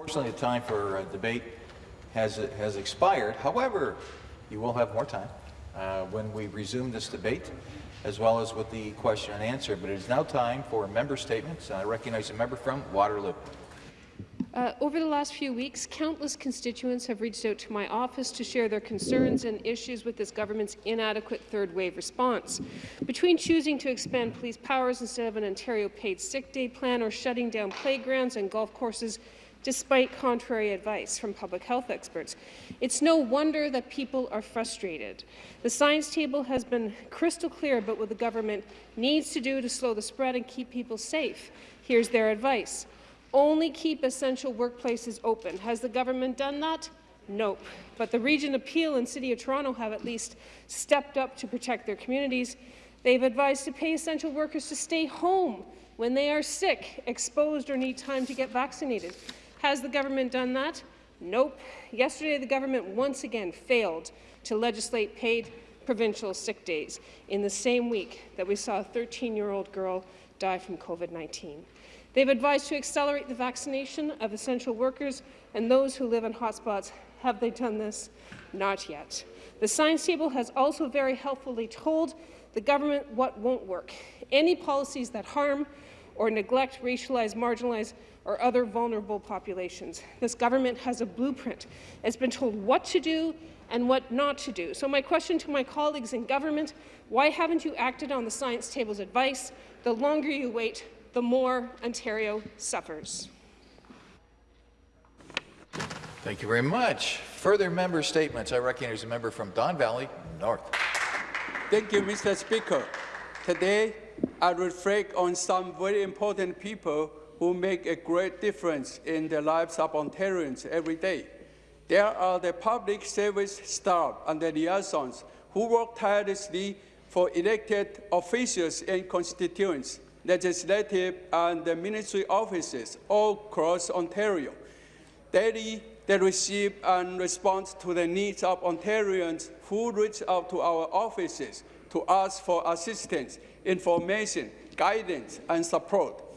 Unfortunately, the time for uh, debate has, has expired. However, you will have more time uh, when we resume this debate, as well as with the question and answer. But it is now time for member statements. I recognize a member from Waterloo. Uh, over the last few weeks, countless constituents have reached out to my office to share their concerns and issues with this government's inadequate third-wave response. Between choosing to expand police powers instead of an Ontario paid sick day plan or shutting down playgrounds and golf courses despite contrary advice from public health experts. It's no wonder that people are frustrated. The science table has been crystal clear about what the government needs to do to slow the spread and keep people safe. Here's their advice. Only keep essential workplaces open. Has the government done that? Nope. But the Region of Peel and City of Toronto have at least stepped up to protect their communities. They've advised to pay essential workers to stay home when they are sick, exposed or need time to get vaccinated. Has the government done that? Nope. Yesterday, the government once again failed to legislate paid provincial sick days in the same week that we saw a 13-year-old girl die from COVID-19. They've advised to accelerate the vaccination of essential workers and those who live in hotspots. Have they done this? Not yet. The science table has also very helpfully told the government what won't work. Any policies that harm or neglect racialized, marginalized, or other vulnerable populations. This government has a blueprint. It's been told what to do and what not to do. So my question to my colleagues in government, why haven't you acted on the science table's advice? The longer you wait, the more Ontario suffers. Thank you very much. Further member statements. I recognize a member from Don Valley North. Thank you, Mr. Speaker. Today, I reflect on some very important people who make a great difference in the lives of Ontarians every day. There are the public service staff and the liaisons who work tirelessly for elected officials and constituents legislative and ministry offices all across Ontario. Daily, they receive and respond to the needs of Ontarians who reach out to our offices to ask for assistance, information, guidance, and support.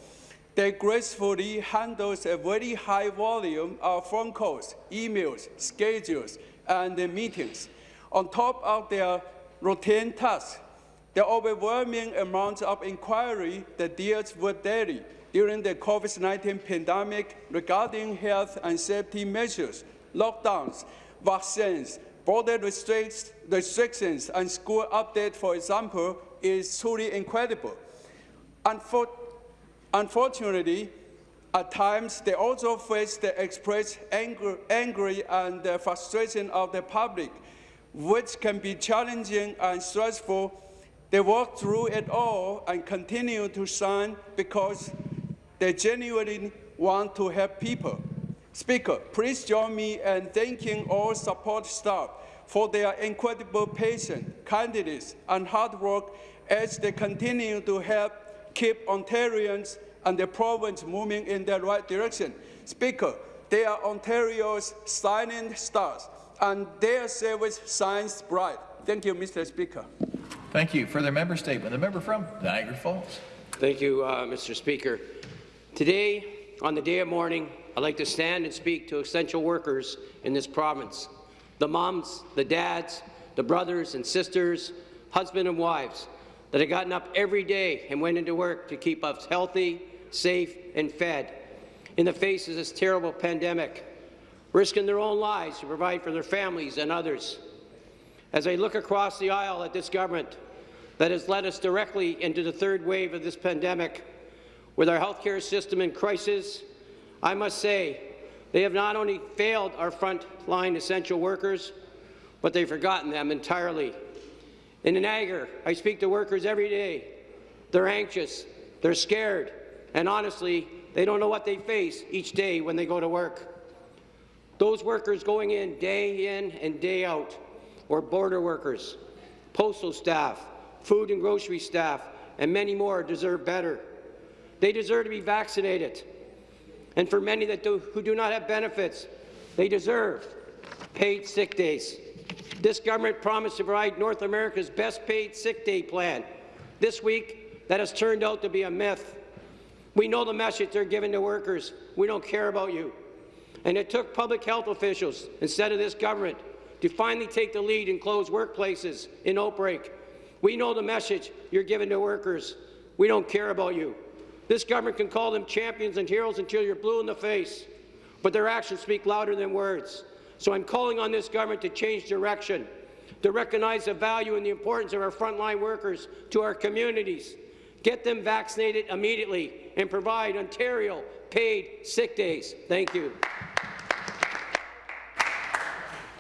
They gracefully handles a very high volume of phone calls, emails, schedules, and meetings. On top of their routine tasks, the overwhelming amount of inquiry that deals with daily during the COVID-19 pandemic regarding health and safety measures, lockdowns, vaccines, border restrictions, and school updates, for example, is truly incredible. Unfor unfortunately, at times, they also face the expressed anger, and uh, frustration of the public, which can be challenging and stressful they work through it all and continue to shine because they genuinely want to help people. Speaker, please join me in thanking all support staff for their incredible patience, kindness, and hard work as they continue to help keep Ontarians and the province moving in the right direction. Speaker, they are Ontario's shining stars, and their service shines bright. Thank you, Mr. Speaker. Thank you. Further member statement. The member from Niagara Falls. Thank you, uh, Mr. Speaker. Today, on the day of mourning, I'd like to stand and speak to essential workers in this province. The moms, the dads, the brothers and sisters, husbands and wives that have gotten up every day and went into work to keep us healthy, safe and fed in the face of this terrible pandemic, risking their own lives to provide for their families and others. As I look across the aisle at this government that has led us directly into the third wave of this pandemic, with our healthcare system in crisis, I must say they have not only failed our frontline essential workers, but they've forgotten them entirely. In Niagara, I speak to workers every day. They're anxious, they're scared, and honestly, they don't know what they face each day when they go to work. Those workers going in day in and day out or border workers, postal staff, food and grocery staff, and many more deserve better. They deserve to be vaccinated. And for many that do, who do not have benefits, they deserve paid sick days. This government promised to provide North America's best paid sick day plan. This week, that has turned out to be a myth. We know the message they're giving to workers. We don't care about you. And it took public health officials, instead of this government, to finally take the lead and close workplaces in outbreak. We know the message you're giving to workers. We don't care about you. This government can call them champions and heroes until you're blue in the face, but their actions speak louder than words. So I'm calling on this government to change direction, to recognize the value and the importance of our frontline workers to our communities. Get them vaccinated immediately and provide Ontario paid sick days. Thank you.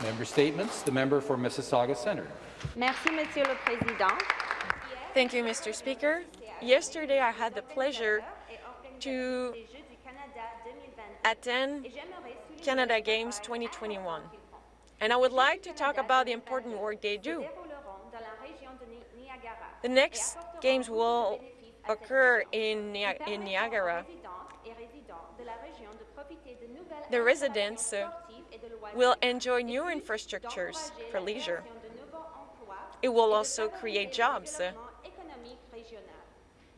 Member statements. The member for Mississauga Centre. Merci, Monsieur le Président. Thank you, Mr. Speaker. Yesterday, I had the pleasure to attend Canada Games 2021, and I would like to talk about the important work they do. The next games will occur in, in Niagara. The residents uh, will enjoy new infrastructures for leisure. It will also create jobs. Uh,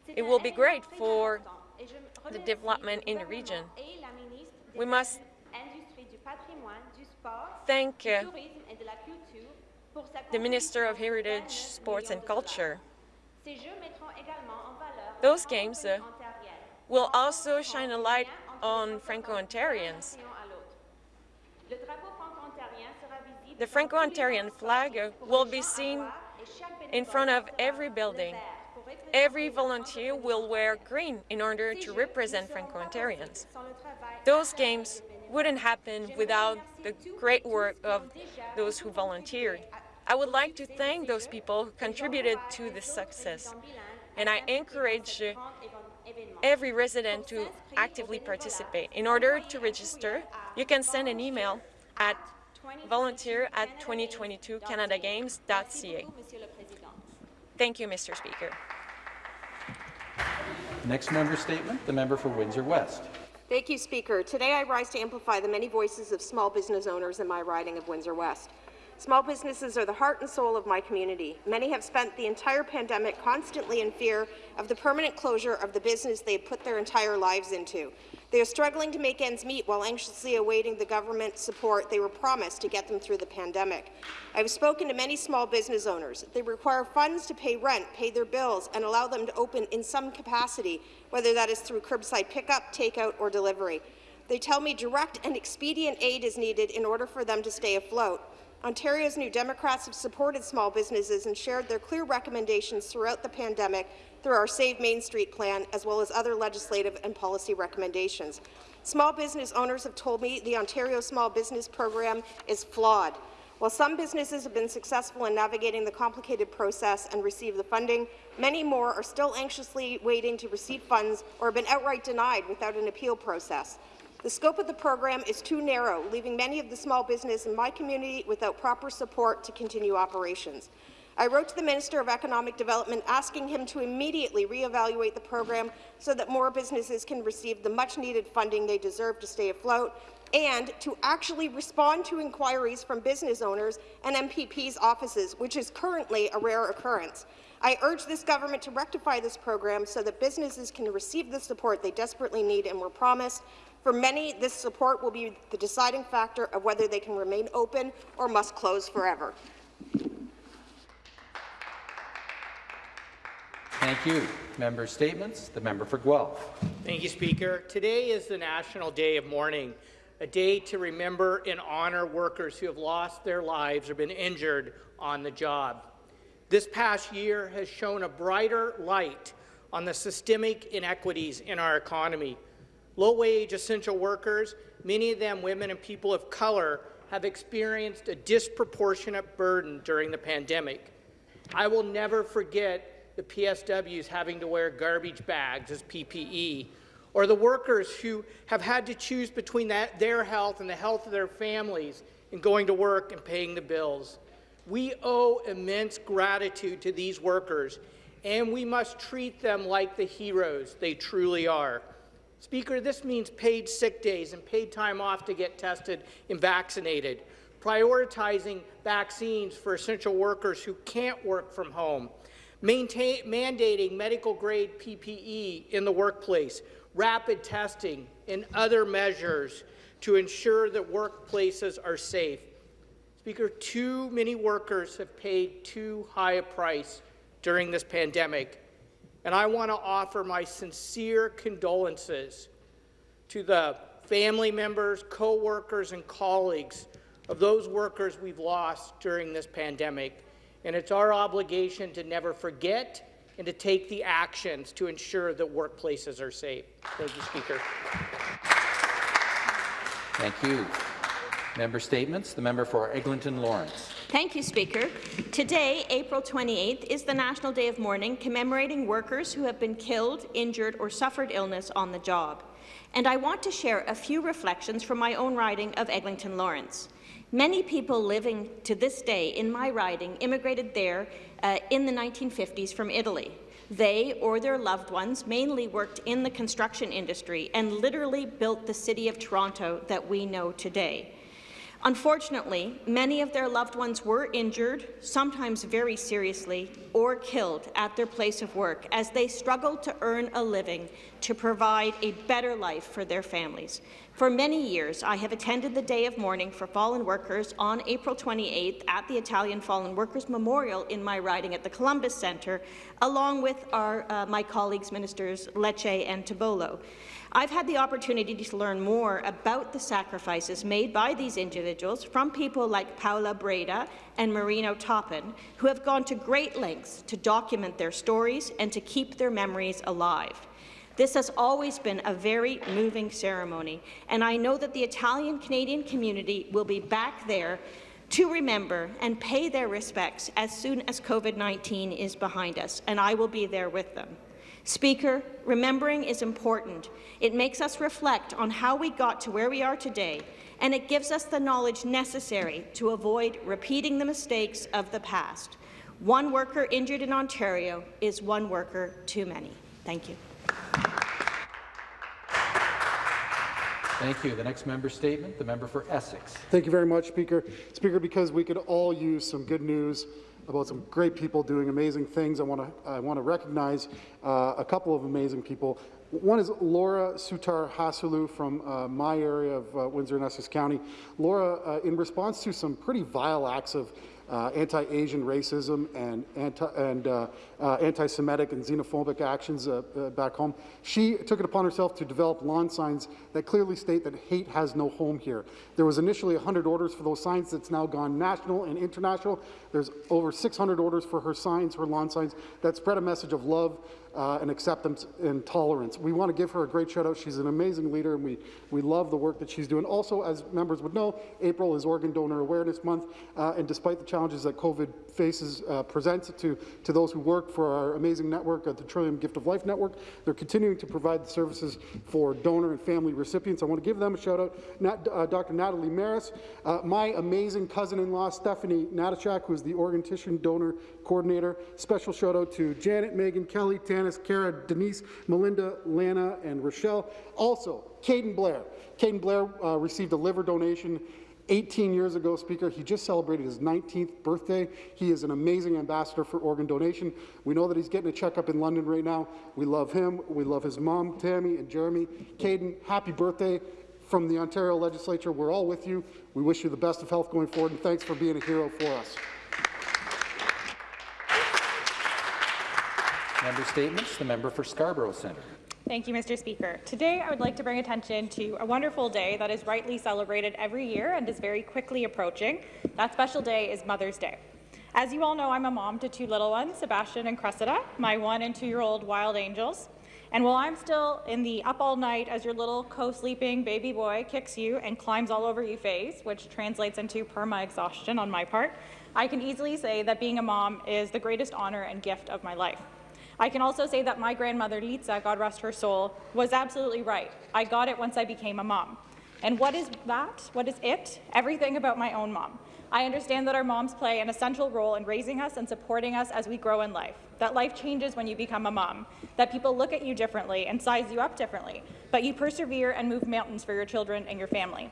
It will be great for the development in the region. We must thank the Minister of Heritage, Sports and Culture. Those games uh, will also shine a light on Franco-Ontarians. The Franco-Ontarian flag uh, will be seen in front of every building. Every volunteer will wear green in order to represent Franco-Ontarians. Those games wouldn't happen without the great work of those who volunteered. I would like to thank those people who contributed to this success, and I encourage every resident to actively participate. In order to register, you can send an email at volunteer at 2022canadagames.ca. Thank you, Mr. Speaker. Next member statement. The member for Windsor West. Thank you, Speaker. Today I rise to amplify the many voices of small business owners in my riding of Windsor West. Small businesses are the heart and soul of my community. Many have spent the entire pandemic constantly in fear of the permanent closure of the business they put their entire lives into. They are struggling to make ends meet while anxiously awaiting the government support they were promised to get them through the pandemic. I have spoken to many small business owners. They require funds to pay rent, pay their bills, and allow them to open in some capacity, whether that is through curbside pickup, takeout, or delivery. They tell me direct and expedient aid is needed in order for them to stay afloat. Ontario's New Democrats have supported small businesses and shared their clear recommendations throughout the pandemic through our Save Main Street plan, as well as other legislative and policy recommendations. Small business owners have told me the Ontario Small Business Program is flawed. While some businesses have been successful in navigating the complicated process and receive the funding, many more are still anxiously waiting to receive funds or have been outright denied without an appeal process. The scope of the program is too narrow, leaving many of the small business in my community without proper support to continue operations. I wrote to the Minister of Economic Development asking him to immediately reevaluate the program so that more businesses can receive the much-needed funding they deserve to stay afloat and to actually respond to inquiries from business owners and MPP's offices, which is currently a rare occurrence. I urge this government to rectify this program so that businesses can receive the support they desperately need and were promised. For many, this support will be the deciding factor of whether they can remain open or must close forever. Thank you. Member statements. The member for Guelph. Thank you, Speaker. Today is the National Day of Mourning, a day to remember and honour workers who have lost their lives or been injured on the job. This past year has shown a brighter light on the systemic inequities in our economy. Low-wage essential workers, many of them women and people of colour, have experienced a disproportionate burden during the pandemic. I will never forget the PSWs having to wear garbage bags as PPE, or the workers who have had to choose between that, their health and the health of their families in going to work and paying the bills. We owe immense gratitude to these workers, and we must treat them like the heroes they truly are. Speaker, this means paid sick days and paid time off to get tested and vaccinated, prioritizing vaccines for essential workers who can't work from home, Maintain, mandating medical-grade PPE in the workplace, rapid testing, and other measures to ensure that workplaces are safe. Speaker, too many workers have paid too high a price during this pandemic, and I want to offer my sincere condolences to the family members, co-workers, and colleagues of those workers we've lost during this pandemic. And it's our obligation to never forget and to take the actions to ensure that workplaces are safe. Thank you, Speaker. Thank you. Member statements. The member for Eglinton Lawrence. Thank you, Speaker. Today, April 28th, is the National Day of Mourning commemorating workers who have been killed, injured or suffered illness on the job. And I want to share a few reflections from my own riding of Eglinton Lawrence. Many people living to this day in my riding immigrated there uh, in the 1950s from Italy. They or their loved ones mainly worked in the construction industry and literally built the city of Toronto that we know today. Unfortunately, many of their loved ones were injured, sometimes very seriously, or killed at their place of work as they struggled to earn a living to provide a better life for their families. For many years, I have attended the Day of Mourning for Fallen Workers on April 28th at the Italian Fallen Workers Memorial in my riding at the Columbus Centre, along with our, uh, my colleagues, Ministers Lecce and Tibollo. I've had the opportunity to learn more about the sacrifices made by these individuals from people like Paula Breda and Marino Toppin, who have gone to great lengths to document their stories and to keep their memories alive. This has always been a very moving ceremony, and I know that the Italian-Canadian community will be back there to remember and pay their respects as soon as COVID-19 is behind us, and I will be there with them. Speaker, remembering is important. It makes us reflect on how we got to where we are today, and it gives us the knowledge necessary to avoid repeating the mistakes of the past. One worker injured in Ontario is one worker too many. Thank you. Thank you. The next member statement, the member for Essex. Thank you very much, Speaker. Speaker, because we could all use some good news about some great people doing amazing things. I want to I want to recognize uh, a couple of amazing people. One is Laura Sutar Hasulu from uh, my area of uh, Windsor and Essex County. Laura, uh, in response to some pretty vile acts of uh, anti-Asian racism and anti and uh, uh, anti-Semitic and xenophobic actions uh, uh, back home. She took it upon herself to develop lawn signs that clearly state that hate has no home here. There was initially 100 orders for those signs. That's now gone national and international. There's over 600 orders for her signs, her lawn signs that spread a message of love uh, and acceptance and tolerance. We want to give her a great shout out. She's an amazing leader and we, we love the work that she's doing. Also, as members would know, April is Organ Donor Awareness Month uh, and despite the challenges that COVID faces uh, presents to, to those who work for our amazing network, at the Trillium Gift of Life Network, they're continuing to provide the services for donor and family recipients. I want to give them a shout out. Nat, uh, Dr. Natalie Maris, uh, my amazing cousin-in-law Stephanie Natyshak, who is the organ tissue donor coordinator. Special shout out to Janet, Megan, Kelly, Tanis, Kara, Denise, Melinda, Lana, and Rochelle. Also, Caden Blair. Caden Blair uh, received a liver donation 18 years ago, Speaker, he just celebrated his 19th birthday. He is an amazing ambassador for organ donation. We know that he's getting a checkup in London right now. We love him. We love his mom, Tammy, and Jeremy. Caden, happy birthday from the Ontario Legislature. We're all with you. We wish you the best of health going forward, and thanks for being a hero for us. Member statements. The member for Scarborough Centre. Thank you, Mr. Speaker. Today, I would like to bring attention to a wonderful day that is rightly celebrated every year and is very quickly approaching. That special day is Mother's Day. As you all know, I'm a mom to two little ones, Sebastian and Cressida, my one and two-year-old wild angels. And while I'm still in the up all night as your little co-sleeping baby boy kicks you and climbs all over you phase, which translates into perma-exhaustion on my part, I can easily say that being a mom is the greatest honor and gift of my life. I can also say that my grandmother, Litsa, God rest her soul, was absolutely right. I got it once I became a mom. And what is that? What is it? Everything about my own mom. I understand that our moms play an essential role in raising us and supporting us as we grow in life, that life changes when you become a mom, that people look at you differently and size you up differently, but you persevere and move mountains for your children and your family.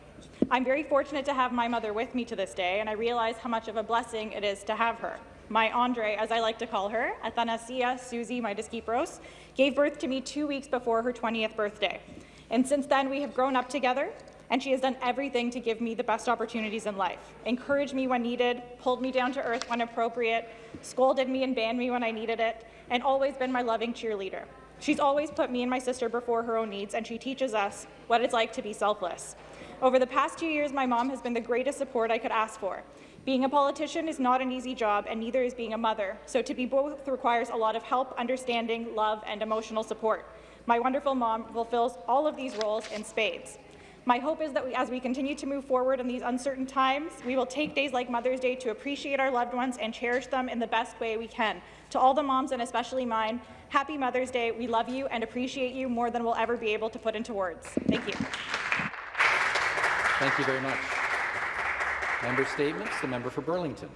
I'm very fortunate to have my mother with me to this day, and I realize how much of a blessing it is to have her. My Andre, as I like to call her, Athanasia Susie Midaskipros, gave birth to me two weeks before her 20th birthday. And since then, we have grown up together, and she has done everything to give me the best opportunities in life, encouraged me when needed, pulled me down to earth when appropriate, scolded me and banned me when I needed it, and always been my loving cheerleader. She's always put me and my sister before her own needs, and she teaches us what it's like to be selfless. Over the past two years, my mom has been the greatest support I could ask for. Being a politician is not an easy job, and neither is being a mother, so to be both requires a lot of help, understanding, love, and emotional support. My wonderful mom fulfills all of these roles in spades. My hope is that we, as we continue to move forward in these uncertain times, we will take days like Mother's Day to appreciate our loved ones and cherish them in the best way we can. To all the moms, and especially mine, happy Mother's Day. We love you and appreciate you more than we'll ever be able to put into words. Thank you. Thank you very much. Member statements. The member for Burlington.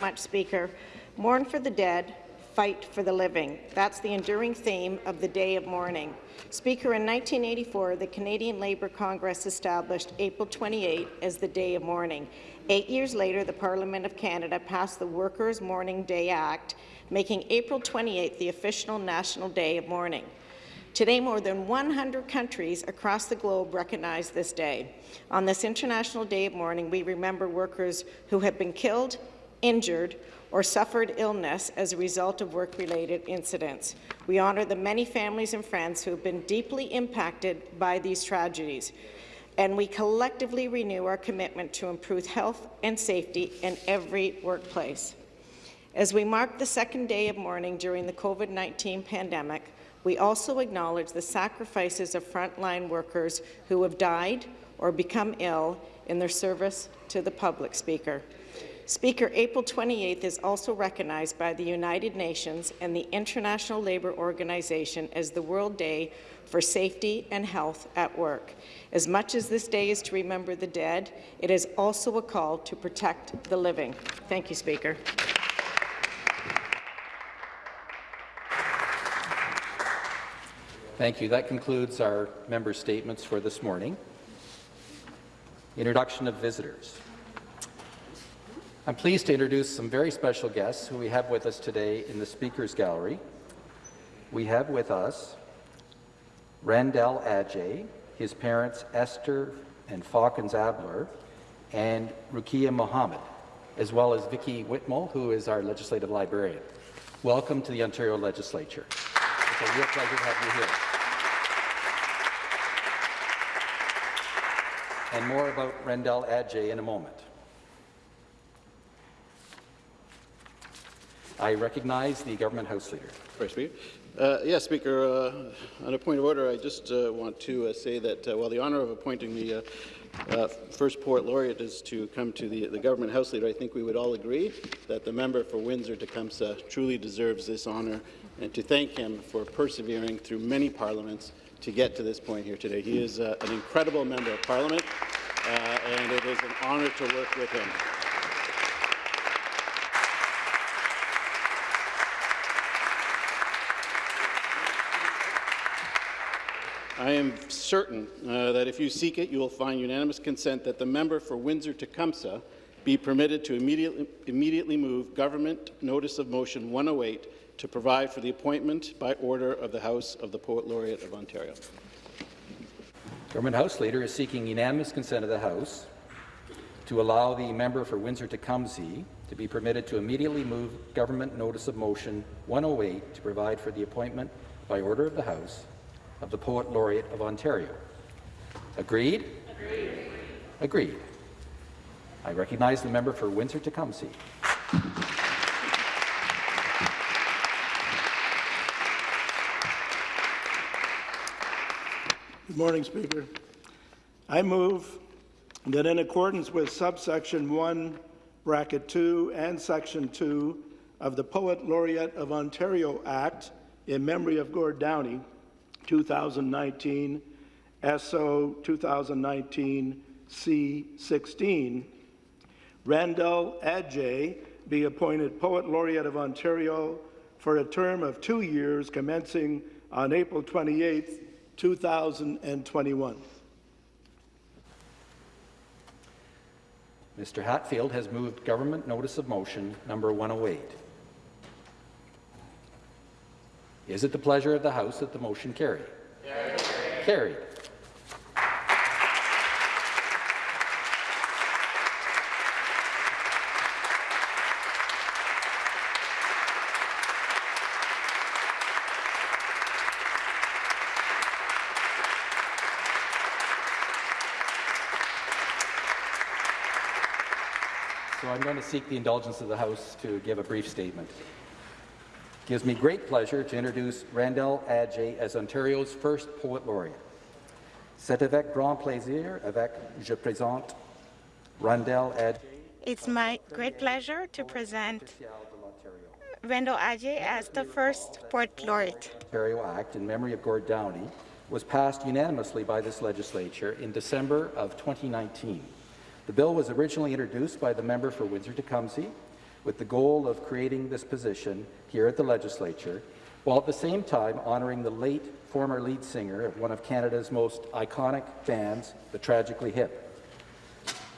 Much, Speaker. Mourn for the dead, fight for the living. That's the enduring theme of the Day of Mourning. Speaker, in 1984, the Canadian Labour Congress established April 28 as the Day of Mourning. Eight years later, the Parliament of Canada passed the Workers' Mourning Day Act, making April 28 the official National Day of Mourning. Today, more than 100 countries across the globe recognize this day. On this International Day of Mourning, we remember workers who have been killed, injured, or suffered illness as a result of work-related incidents. We honour the many families and friends who have been deeply impacted by these tragedies, and we collectively renew our commitment to improve health and safety in every workplace. As we mark the second day of mourning during the COVID-19 pandemic, we also acknowledge the sacrifices of frontline workers who have died or become ill in their service to the public, Speaker. Speaker, April 28th is also recognized by the United Nations and the International Labour Organization as the World Day for Safety and Health at Work. As much as this day is to remember the dead, it is also a call to protect the living. Thank you, Speaker. Thank you. That concludes our member statements for this morning. Introduction of visitors. I'm pleased to introduce some very special guests who we have with us today in the Speaker's Gallery. We have with us Randell Adjei, his parents Esther and Fawkins Abler, and Rukia Mohammed, as well as Vicky Whitmell, who is our legislative librarian. Welcome to the Ontario Legislature. It's a real pleasure to have you here. And more about Randell Adjei in a moment. I recognize the Government House Leader. Sorry, Speaker. Uh, yes, Speaker, uh, on a point of order, I just uh, want to uh, say that uh, while the honour of appointing the uh, first Poet Laureate is to come to the, the Government House Leader, I think we would all agree that the member for Windsor-Tecumseh truly deserves this honour and to thank him for persevering through many parliaments to get to this point here today. He is uh, an incredible member of Parliament, uh, and it is an honour to work with him. I am certain uh, that if you seek it, you will find unanimous consent that the member for Windsor-Tecumseh be permitted to immediately, immediately move Government Notice of Motion 108 to provide for the appointment by order of the House of the Poet Laureate of Ontario. Government House Leader is seeking unanimous consent of the House to allow the member for Windsor-Tecumseh to be permitted to immediately move Government Notice of Motion 108 to provide for the appointment by order of the House of the Poet Laureate of Ontario. Agreed? Agreed. Agreed. I recognize the member for Windsor-Tecumseh. Good morning, Speaker. I move that in accordance with subsection 1, bracket 2, and section 2 of the Poet Laureate of Ontario Act in memory of Gord Downie, 2019, SO 2019 C16, Randell Adjei be appointed Poet Laureate of Ontario for a term of two years commencing on April 28, 2021. Mr. Hatfield has moved Government Notice of Motion number 108. Is it the pleasure of the House that the motion carry? Carried. Carried. To seek the indulgence of the House to give a brief statement. It gives me great pleasure to introduce Randell Adjei as Ontario's first Poet Laureate. C'est avec grand plaisir avec je présente Randell Adjei. It's my great pleasure to present Randell Adjei as the first Poet Laureate. Ontario Act in memory of Gord Downie was passed unanimously by this legislature in December of 2019. The bill was originally introduced by the member for Windsor-Tecumseh with the goal of creating this position here at the legislature, while at the same time honouring the late former lead singer of one of Canada's most iconic bands, the Tragically Hip,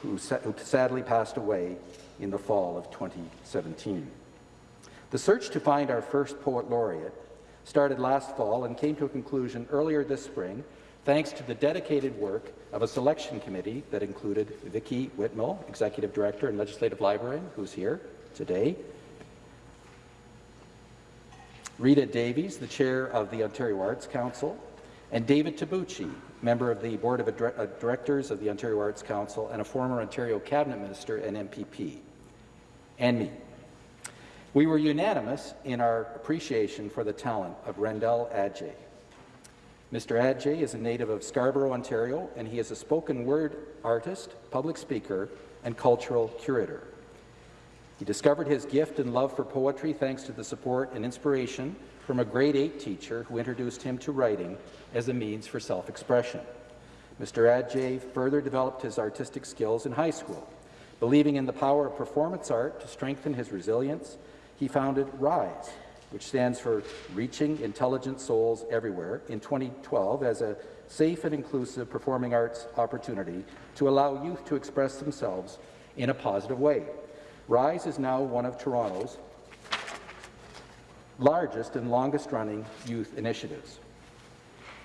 who, sa who sadly passed away in the fall of 2017. The search to find our first poet laureate started last fall and came to a conclusion earlier this spring thanks to the dedicated work of a selection committee that included Vicky Whitmell, Executive Director and Legislative Librarian, who's here today, Rita Davies, the Chair of the Ontario Arts Council, and David Tsubouchi, member of the Board of uh, Directors of the Ontario Arts Council and a former Ontario Cabinet Minister and MPP, and me. We were unanimous in our appreciation for the talent of Randell Adjei. Mr. Adjei is a native of Scarborough, Ontario, and he is a spoken word artist, public speaker, and cultural curator. He discovered his gift and love for poetry thanks to the support and inspiration from a grade 8 teacher who introduced him to writing as a means for self-expression. Mr. Adjei further developed his artistic skills in high school. Believing in the power of performance art to strengthen his resilience, he founded RISE, which stands for Reaching Intelligent Souls Everywhere, in 2012 as a safe and inclusive performing arts opportunity to allow youth to express themselves in a positive way. RISE is now one of Toronto's largest and longest-running youth initiatives.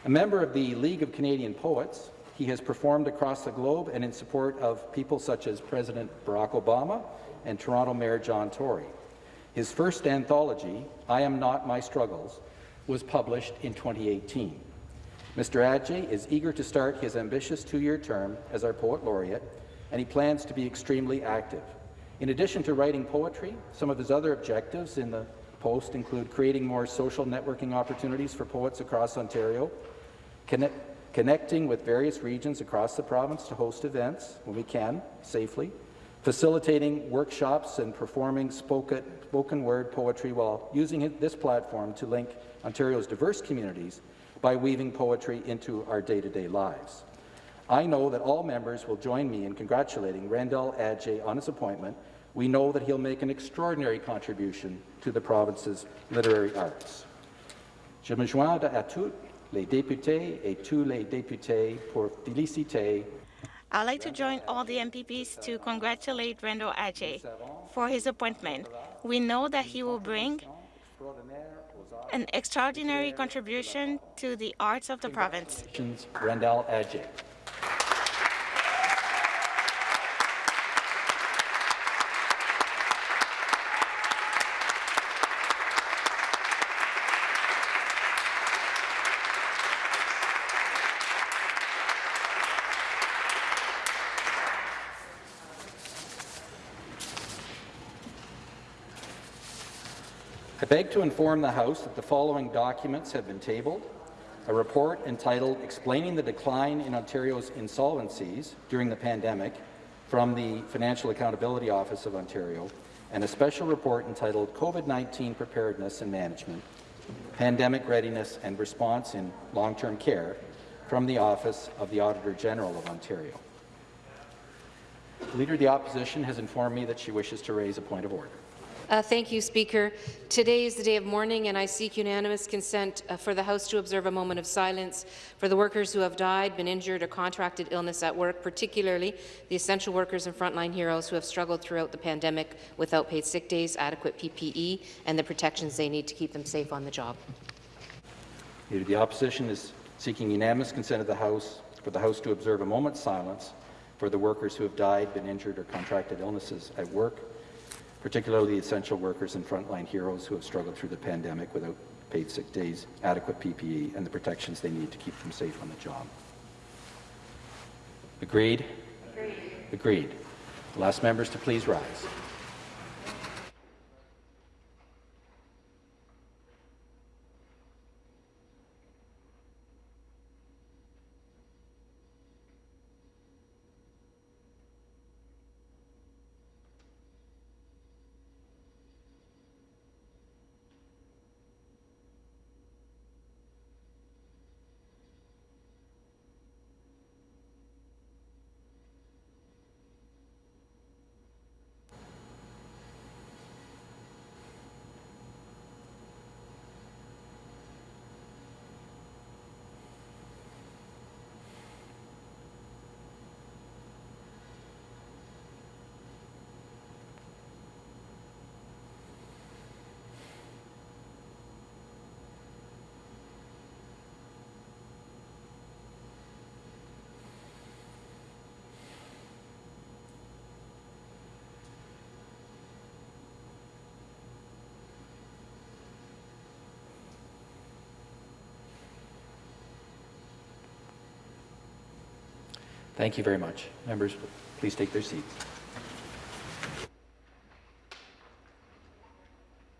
A member of the League of Canadian Poets, he has performed across the globe and in support of people such as President Barack Obama and Toronto Mayor John Tory. His first anthology, I Am Not My Struggles, was published in 2018. Mr. Adjei is eager to start his ambitious two-year term as our Poet Laureate, and he plans to be extremely active. In addition to writing poetry, some of his other objectives in the post include creating more social networking opportunities for poets across Ontario, connect, connecting with various regions across the province to host events when we can, safely, facilitating workshops and performing spoken, word poetry while using this platform to link Ontario's diverse communities by weaving poetry into our day-to-day -day lives. I know that all members will join me in congratulating Randell Adjei on his appointment. We know that he'll make an extraordinary contribution to the province's literary arts. Je me joins à tous les députés et tous les députés pour féliciter I'd like to join all the MPPs to congratulate Randell Adjei for his appointment. We know that he will bring an extraordinary contribution to the arts of the province. Randell Adjei. I beg to inform the House that the following documents have been tabled. A report entitled Explaining the Decline in Ontario's Insolvencies During the Pandemic from the Financial Accountability Office of Ontario, and a special report entitled COVID-19 Preparedness and Management, Pandemic Readiness and Response in Long-Term Care from the Office of the Auditor General of Ontario. The Leader of the Opposition has informed me that she wishes to raise a point of order. Uh, thank you, Speaker. Today is the day of mourning, and I seek unanimous consent uh, for the House to observe a moment of silence for the workers who have died, been injured, or contracted illness at work, particularly the essential workers and frontline heroes who have struggled throughout the pandemic without paid sick days, adequate PPE, and the protections they need to keep them safe on the job. The Opposition is seeking unanimous consent of the House for the House to observe a moment's silence for the workers who have died, been injured, or contracted illnesses at work, particularly essential workers and frontline heroes who have struggled through the pandemic without paid sick days, adequate PPE, and the protections they need to keep them safe on the job. Agreed? Agreed. Agreed. I'll ask members to please rise. Thank you very much. Members, please take their seats.